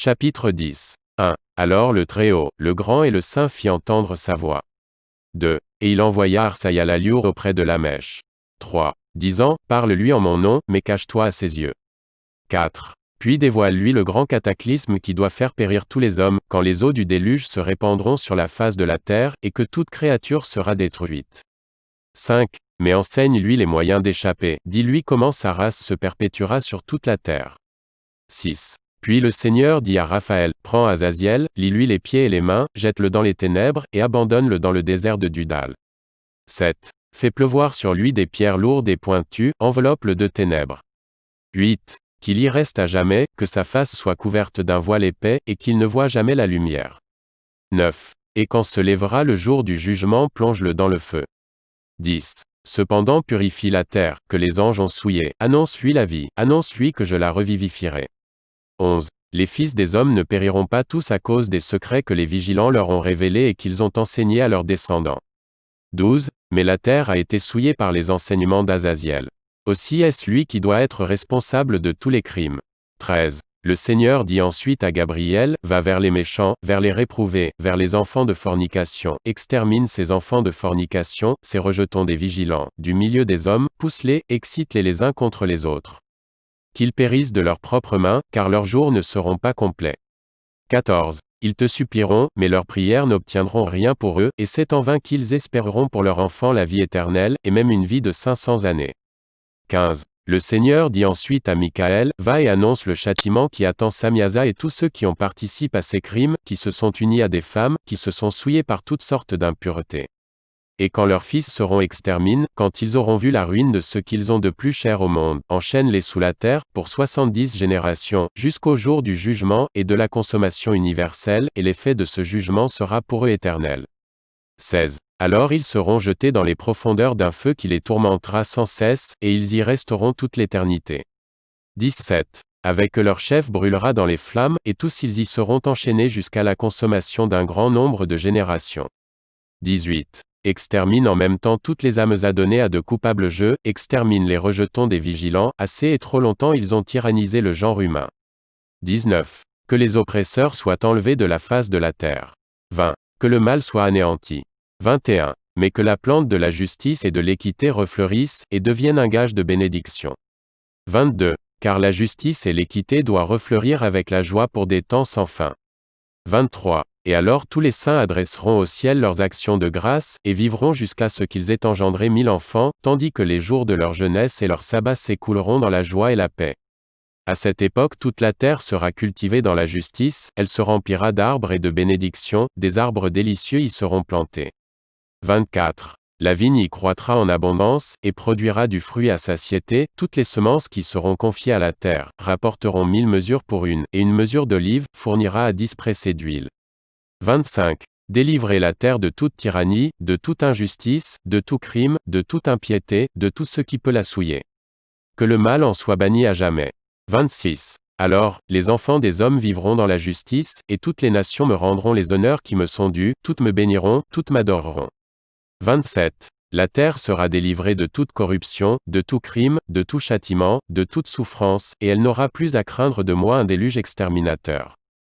Chapitre 10. 1. Alors le Très-Haut, le Grand et le Saint fit entendre sa voix. 2. Et il envoya Arsaya la Liour auprès de la mèche. 3. Disant, Parle-lui en mon nom, mais cache-toi à ses yeux. 4. Puis dévoile-lui le grand cataclysme qui doit faire périr tous les hommes, quand les eaux du déluge se répandront sur la face de la terre, et que toute créature sera détruite. 5. Mais enseigne-lui les moyens d'échapper, dis-lui comment sa race se perpétuera sur toute la terre. 6. Puis le Seigneur dit à Raphaël, Prends Azaziel, lis-lui les pieds et les mains, jette-le dans les ténèbres, et abandonne-le dans le désert de Dudal. 7. Fais pleuvoir sur lui des pierres lourdes et pointues, enveloppe-le de ténèbres. 8. Qu'il y reste à jamais, que sa face soit couverte d'un voile épais, et qu'il ne voie jamais la lumière. 9. Et quand se lèvera le jour du jugement, plonge-le dans le feu. 10. Cependant purifie la terre, que les anges ont souillée, annonce-lui la vie, annonce-lui que je la revivifierai. 11. Les fils des hommes ne périront pas tous à cause des secrets que les vigilants leur ont révélés et qu'ils ont enseignés à leurs descendants. 12. Mais la terre a été souillée par les enseignements d'Azaziel. Aussi est-ce lui qui doit être responsable de tous les crimes. 13. Le Seigneur dit ensuite à Gabriel, Va vers les méchants, vers les réprouvés, vers les enfants de fornication, extermine ces enfants de fornication, ces rejetons des vigilants, du milieu des hommes, pousse-les, excite-les les uns contre les autres qu'ils périssent de leurs propres mains, car leurs jours ne seront pas complets. 14. Ils te supplieront, mais leurs prières n'obtiendront rien pour eux, et c'est en vain qu'ils espéreront pour leur enfant la vie éternelle, et même une vie de 500 années. 15. Le Seigneur dit ensuite à Michael, Va et annonce le châtiment qui attend Samiasa et tous ceux qui ont participé à ces crimes, qui se sont unis à des femmes, qui se sont souillés par toutes sortes d'impuretés. Et quand leurs fils seront exterminés, quand ils auront vu la ruine de ce qu'ils ont de plus cher au monde, enchaîne-les sous la terre, pour soixante-dix générations, jusqu'au jour du jugement, et de la consommation universelle, et l'effet de ce jugement sera pour eux éternel. 16. Alors ils seront jetés dans les profondeurs d'un feu qui les tourmentera sans cesse, et ils y resteront toute l'éternité. 17. Avec eux leur chef brûlera dans les flammes, et tous ils y seront enchaînés jusqu'à la consommation d'un grand nombre de générations. 18 extermine en même temps toutes les âmes adonnées à de coupables jeux, extermine les rejetons des vigilants, assez et trop longtemps ils ont tyrannisé le genre humain. 19. Que les oppresseurs soient enlevés de la face de la terre. 20. Que le mal soit anéanti. 21. Mais que la plante de la justice et de l'équité refleurisse, et devienne un gage de bénédiction. 22. Car la justice et l'équité doivent refleurir avec la joie pour des temps sans fin. 23. Et alors tous les saints adresseront au ciel leurs actions de grâce, et vivront jusqu'à ce qu'ils aient engendré mille enfants, tandis que les jours de leur jeunesse et leur sabbat s'écouleront dans la joie et la paix. À cette époque toute la terre sera cultivée dans la justice, elle se remplira d'arbres et de bénédictions, des arbres délicieux y seront plantés. 24. La vigne y croîtra en abondance, et produira du fruit à satiété, toutes les semences qui seront confiées à la terre, rapporteront mille mesures pour une, et une mesure d'olive, fournira à dix pressés d'huile. 25. Délivrer la terre de toute tyrannie, de toute injustice, de tout crime, de toute impiété, de tout ce qui peut la souiller. Que le mal en soit banni à jamais. 26. Alors, les enfants des hommes vivront dans la justice, et toutes les nations me rendront les honneurs qui me sont dus, toutes me béniront, toutes m'adoreront. 27. La terre sera délivrée de toute corruption, de tout crime, de tout châtiment, de toute souffrance, et elle n'aura plus à craindre de moi un déluge exterminateur.